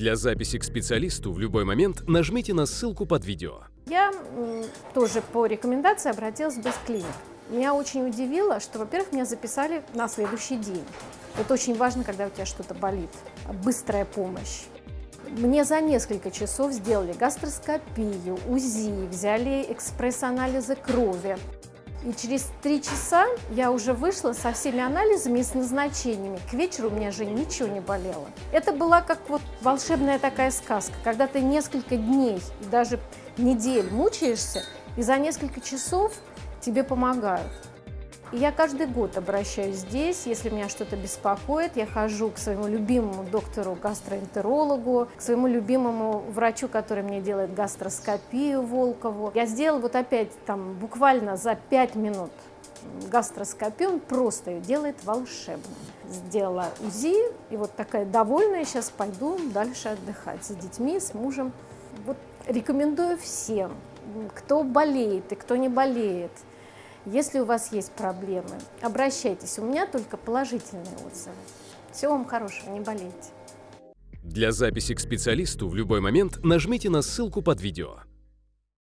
Для записи к специалисту в любой момент нажмите на ссылку под видео. Я тоже по рекомендации обратилась в Бесклиник. Меня очень удивило, что, во-первых, меня записали на следующий день. Это очень важно, когда у тебя что-то болит. Быстрая помощь. Мне за несколько часов сделали гастроскопию, УЗИ, взяли экспресс-анализы крови. И через три часа я уже вышла со всеми анализами и с назначениями. К вечеру у меня же ничего не болело. Это была как вот волшебная такая сказка, когда ты несколько дней и даже недель мучаешься, и за несколько часов тебе помогают. Я каждый год обращаюсь здесь, если меня что-то беспокоит, я хожу к своему любимому доктору-гастроэнтерологу, к своему любимому врачу, который мне делает гастроскопию Волкову. Я сделала вот опять там буквально за пять минут гастроскопию, он просто ее делает волшебно. Сделала УЗИ, и вот такая довольная, сейчас пойду дальше отдыхать с детьми, с мужем. Вот рекомендую всем, кто болеет и кто не болеет – если у вас есть проблемы, обращайтесь. У меня только положительные отзывы. Всего вам хорошего, не болейте. Для записи к специалисту в любой момент нажмите на ссылку под видео.